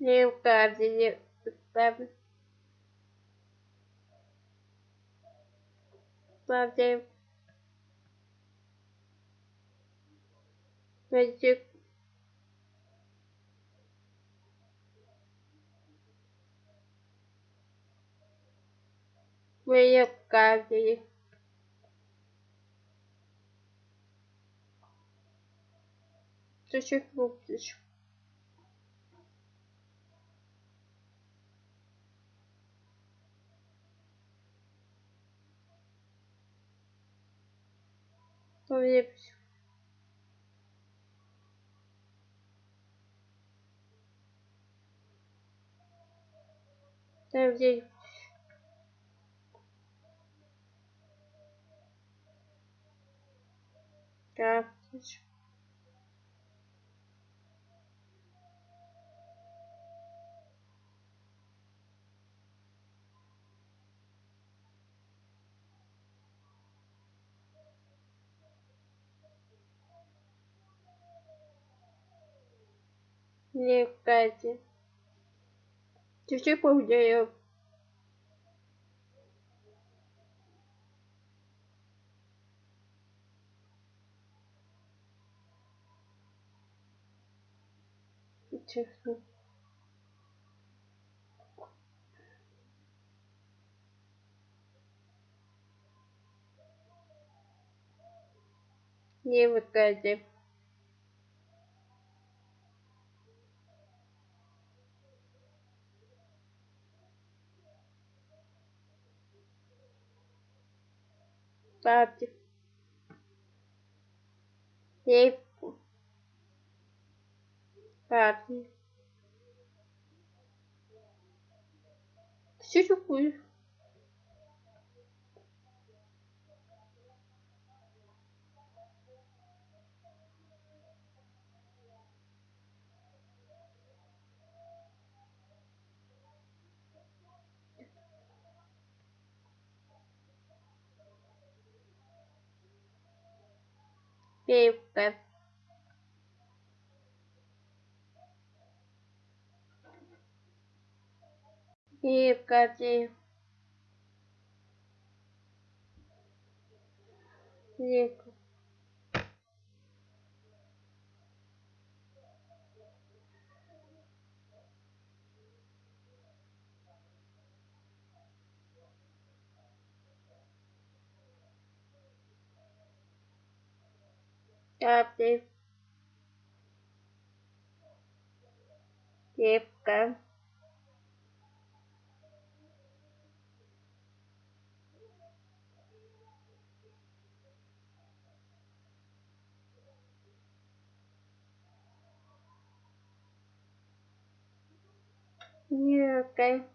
Leocadia, sabe? Sabe? Magic. Leocadia. Ты что купишь? Полепись. Там где карточка. Левкади. Чуть-чуть похудею. Честно. Левкади. Папе. Левку. Папе. Что пепка, веевка веевка такое?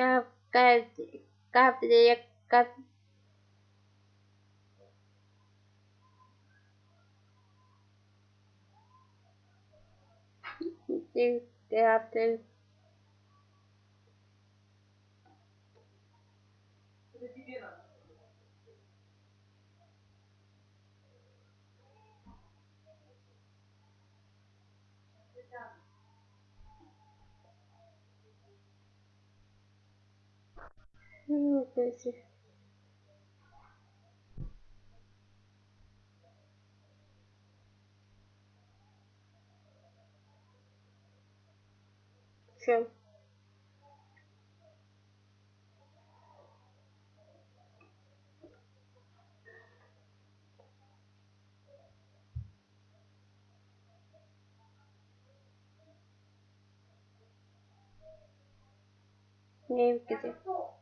Gavdievsky after Папе. Левка. Левка. Капкади. Капли.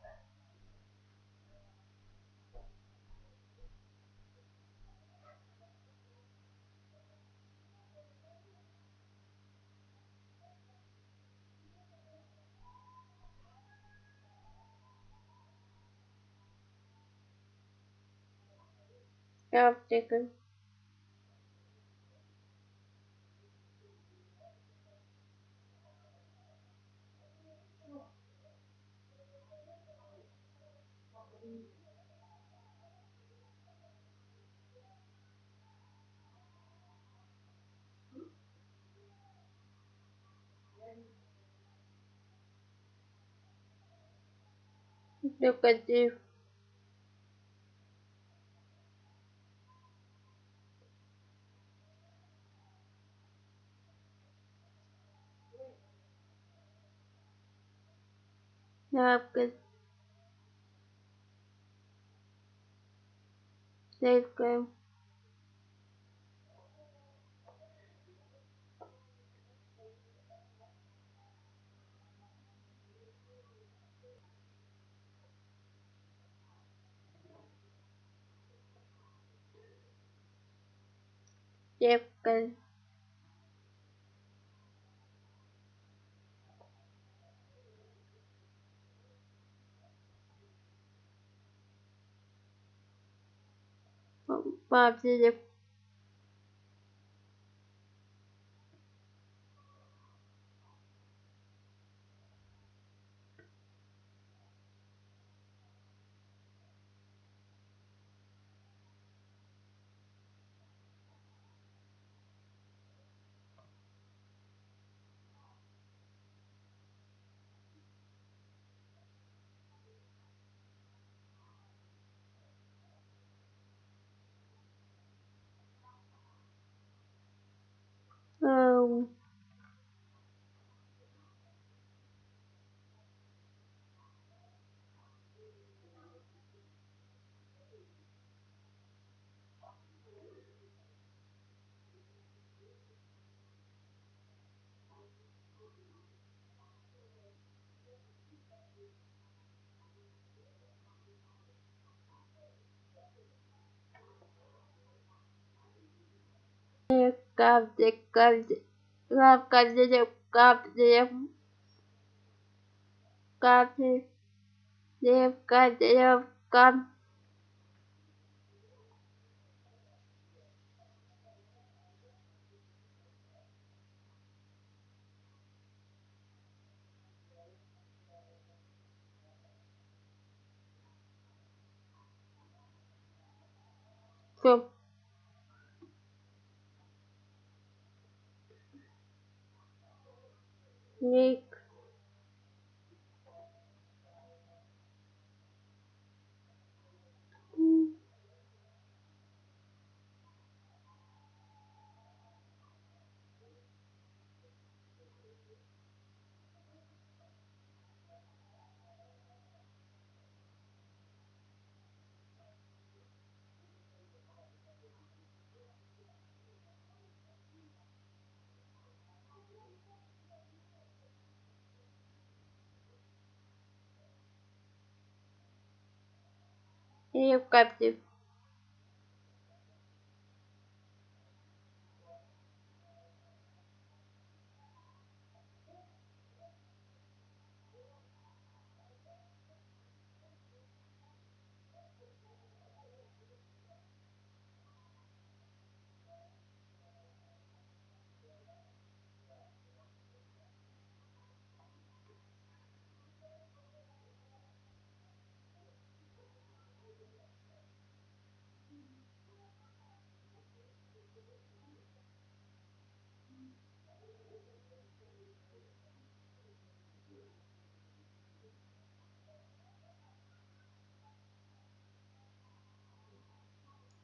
Yeah, I've. Look at you. No, I'm good. Game. Yep, good. Mavide so Carved, carved Капте. Девка, девка. Все. Ник. И в 你 Не в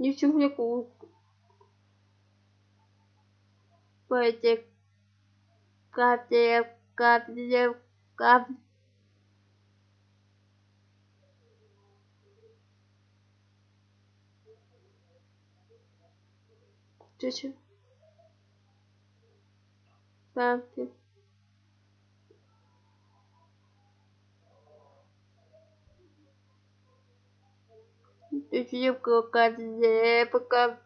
뉴스후에 꼴째 깝째 깝째 깝 Tschüss. Bye. Тысяча пока, пока, пока,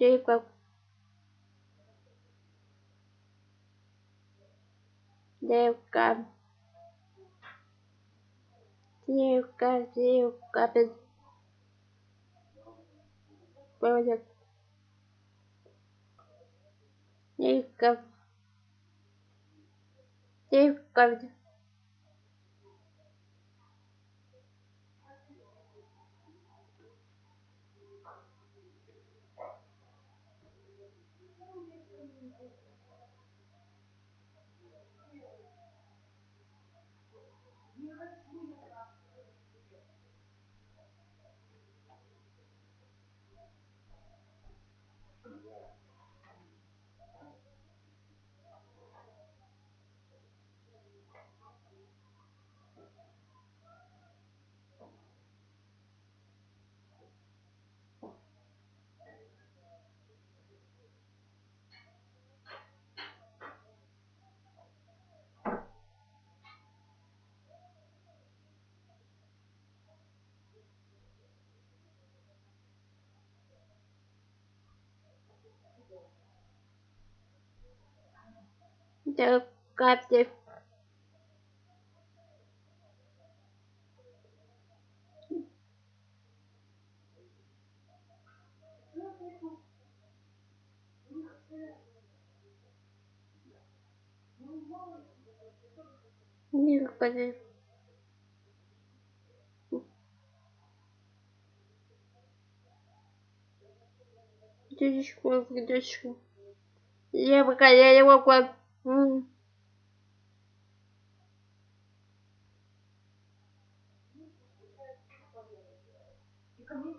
Девка. Девка. Девка, девка. Проводят. Девка. Девка. Девка, девка. Господи. Дядечку, дядечку. Я пока я не могу. И ко мне